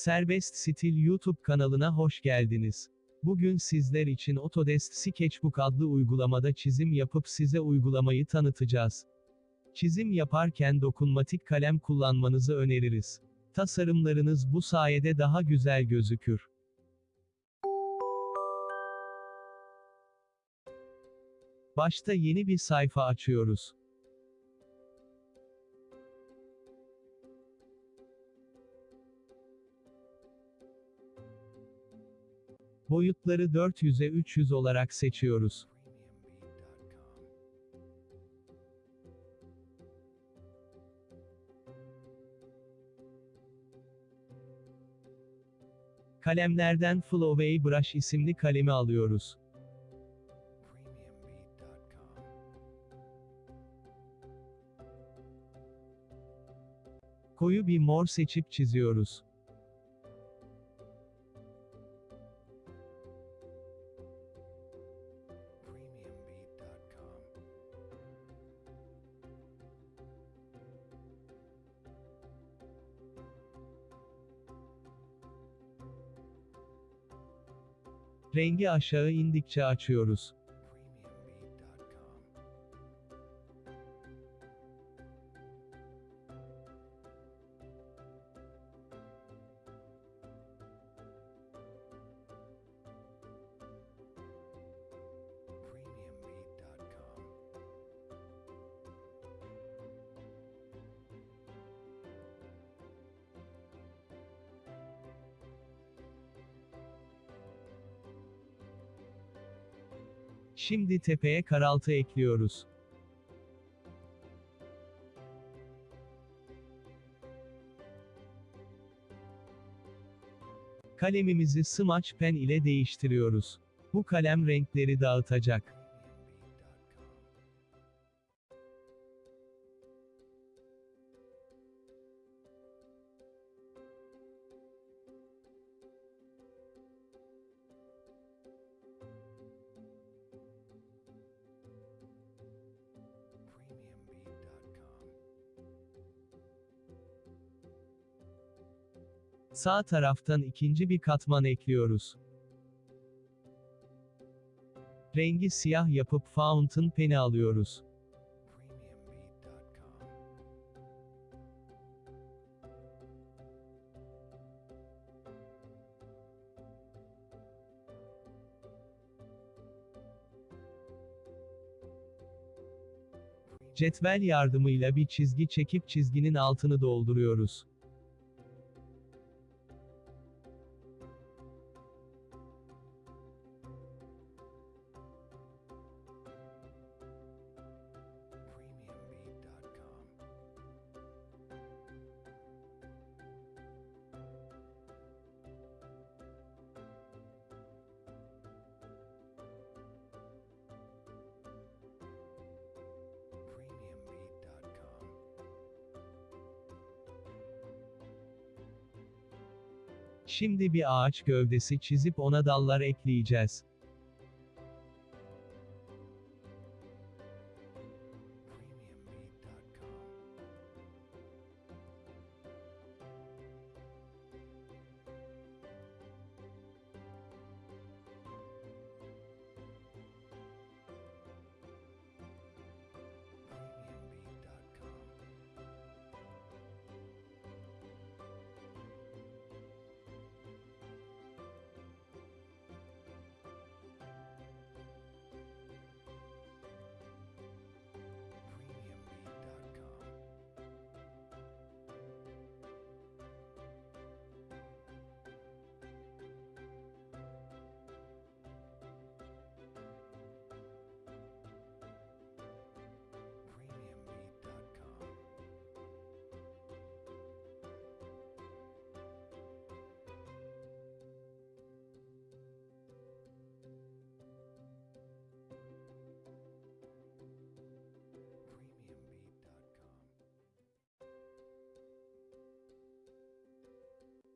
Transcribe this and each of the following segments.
Serbest Stil YouTube kanalına hoş geldiniz. Bugün sizler için Autodesk Sketchbook adlı uygulamada çizim yapıp size uygulamayı tanıtacağız. Çizim yaparken dokunmatik kalem kullanmanızı öneririz. Tasarımlarınız bu sayede daha güzel gözükür. Başta yeni bir sayfa açıyoruz. Boyutları 400'e 300 olarak seçiyoruz. Kalemlerden Flowway Brush isimli kalemi alıyoruz. Koyu bir mor seçip çiziyoruz. Rengi aşağı indikçe açıyoruz. Şimdi tepeye karaltı ekliyoruz. Kalemimizi Smudge Pen ile değiştiriyoruz. Bu kalem renkleri dağıtacak. Sağ taraftan ikinci bir katman ekliyoruz. Rengi siyah yapıp Fountain Pen'i alıyoruz. Cetvel yardımıyla bir çizgi çekip çizginin altını dolduruyoruz. Şimdi bir ağaç gövdesi çizip ona dallar ekleyeceğiz.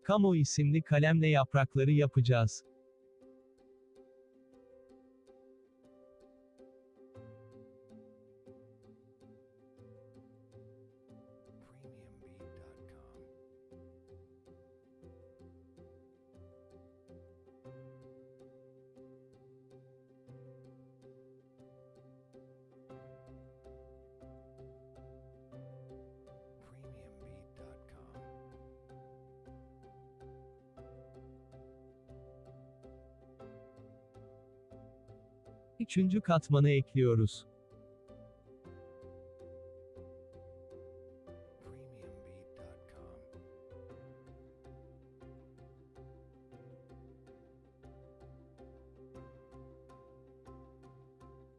Kamo isimli kalemle yaprakları yapacağız. Üçüncü katmanı ekliyoruz.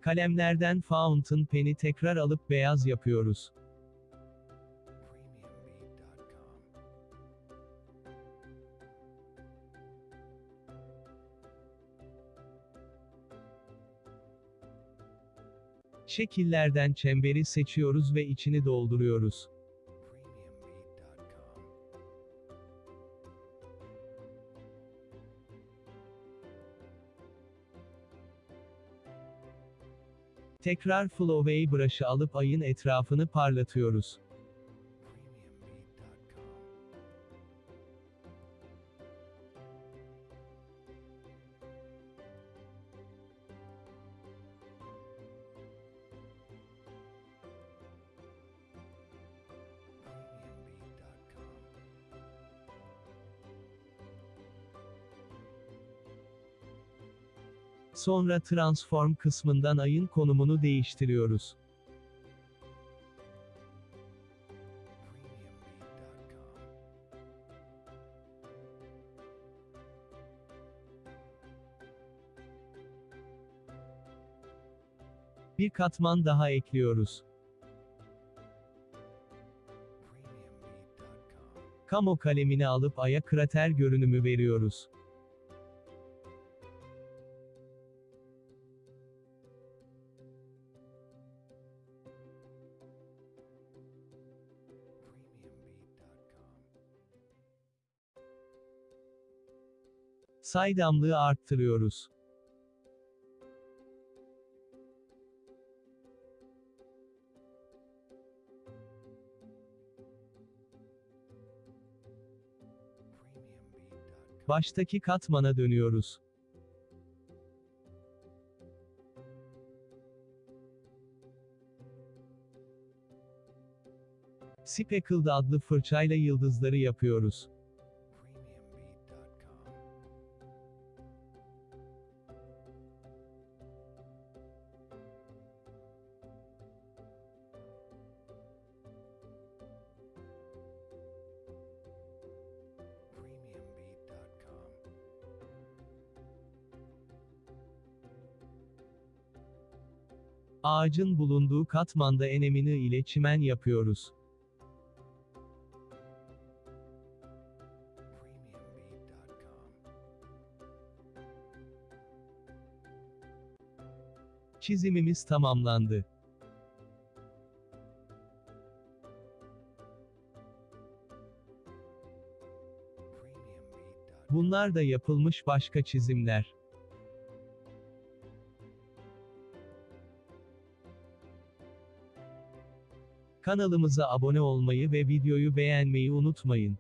Kalemlerden fountain pen'i tekrar alıp beyaz yapıyoruz. Şekillerden çemberi seçiyoruz ve içini dolduruyoruz. Tekrar Flowway brush'ı alıp ayın etrafını parlatıyoruz. Sonra transform kısmından ayın konumunu değiştiriyoruz. Bir katman daha ekliyoruz. Kamo kalemini alıp aya krater görünümü veriyoruz. Saydamlığı arttırıyoruz. Baştaki katmana dönüyoruz. Speckled adlı fırçayla yıldızları yapıyoruz. Ağacın bulunduğu katmanda enemini ile çimen yapıyoruz. Çizimimiz tamamlandı. Bunlar da yapılmış başka çizimler. Kanalımıza abone olmayı ve videoyu beğenmeyi unutmayın.